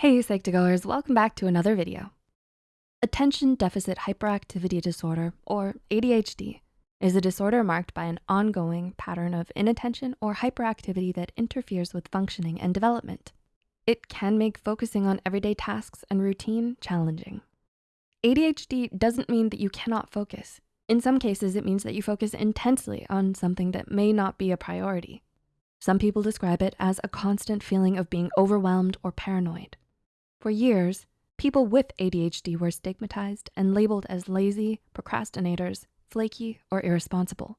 Hey Psych2Goers, welcome back to another video. Attention Deficit Hyperactivity Disorder, or ADHD, is a disorder marked by an ongoing pattern of inattention or hyperactivity that interferes with functioning and development. It can make focusing on everyday tasks and routine challenging. ADHD doesn't mean that you cannot focus. In some cases, it means that you focus intensely on something that may not be a priority. Some people describe it as a constant feeling of being overwhelmed or paranoid. For years, people with ADHD were stigmatized and labeled as lazy, procrastinators, flaky, or irresponsible.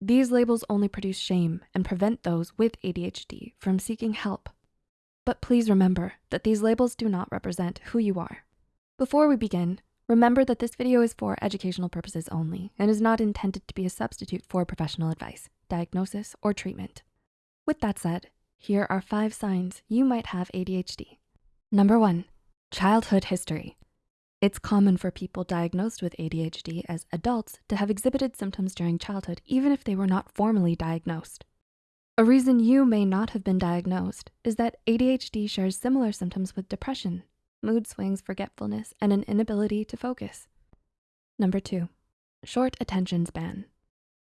These labels only produce shame and prevent those with ADHD from seeking help. But please remember that these labels do not represent who you are. Before we begin, remember that this video is for educational purposes only and is not intended to be a substitute for professional advice, diagnosis, or treatment. With that said, here are five signs you might have ADHD. Number one, childhood history. It's common for people diagnosed with ADHD as adults to have exhibited symptoms during childhood, even if they were not formally diagnosed. A reason you may not have been diagnosed is that ADHD shares similar symptoms with depression, mood swings, forgetfulness, and an inability to focus. Number two, short attention span.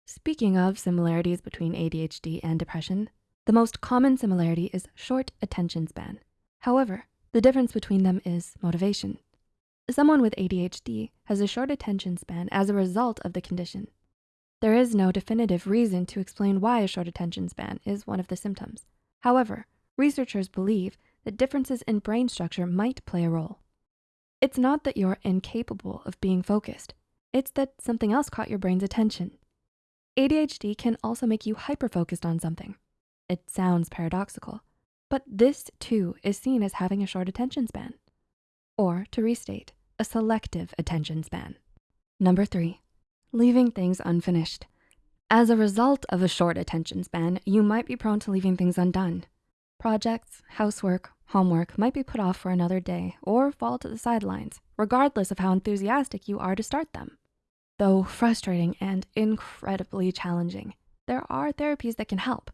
Speaking of similarities between ADHD and depression, the most common similarity is short attention span. However, the difference between them is motivation. Someone with ADHD has a short attention span as a result of the condition. There is no definitive reason to explain why a short attention span is one of the symptoms. However, researchers believe that differences in brain structure might play a role. It's not that you're incapable of being focused. It's that something else caught your brain's attention. ADHD can also make you hyper-focused on something. It sounds paradoxical, but this too is seen as having a short attention span. Or to restate, a selective attention span. Number three, leaving things unfinished. As a result of a short attention span, you might be prone to leaving things undone. Projects, housework, homework might be put off for another day or fall to the sidelines, regardless of how enthusiastic you are to start them. Though frustrating and incredibly challenging, there are therapies that can help.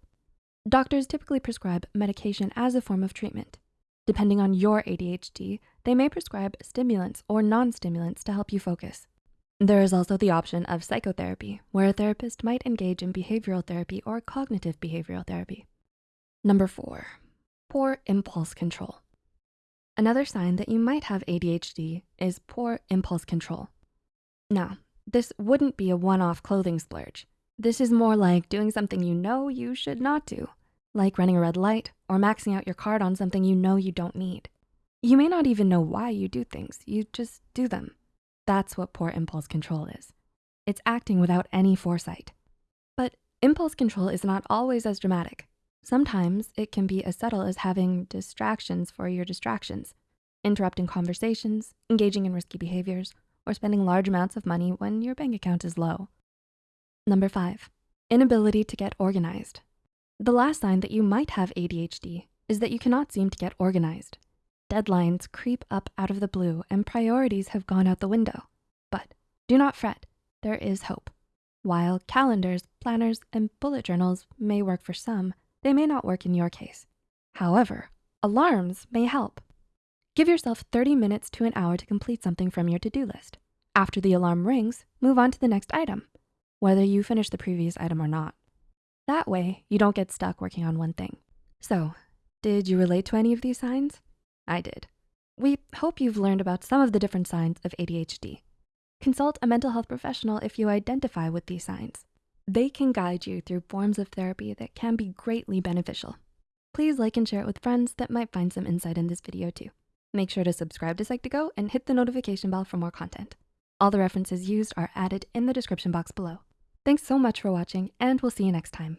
Doctors typically prescribe medication as a form of treatment. Depending on your ADHD, they may prescribe stimulants or non-stimulants to help you focus. There is also the option of psychotherapy, where a therapist might engage in behavioral therapy or cognitive behavioral therapy. Number four, poor impulse control. Another sign that you might have ADHD is poor impulse control. Now, this wouldn't be a one-off clothing splurge. This is more like doing something you know you should not do, like running a red light or maxing out your card on something you know you don't need. You may not even know why you do things, you just do them. That's what poor impulse control is. It's acting without any foresight. But impulse control is not always as dramatic. Sometimes it can be as subtle as having distractions for your distractions, interrupting conversations, engaging in risky behaviors, or spending large amounts of money when your bank account is low. Number five, inability to get organized. The last sign that you might have ADHD is that you cannot seem to get organized. Deadlines creep up out of the blue and priorities have gone out the window. But do not fret, there is hope. While calendars, planners, and bullet journals may work for some, they may not work in your case. However, alarms may help. Give yourself 30 minutes to an hour to complete something from your to-do list. After the alarm rings, move on to the next item whether you finish the previous item or not. That way, you don't get stuck working on one thing. So, did you relate to any of these signs? I did. We hope you've learned about some of the different signs of ADHD. Consult a mental health professional if you identify with these signs. They can guide you through forms of therapy that can be greatly beneficial. Please like and share it with friends that might find some insight in this video too. Make sure to subscribe to Psych2Go and hit the notification bell for more content. All the references used are added in the description box below. Thanks so much for watching and we'll see you next time.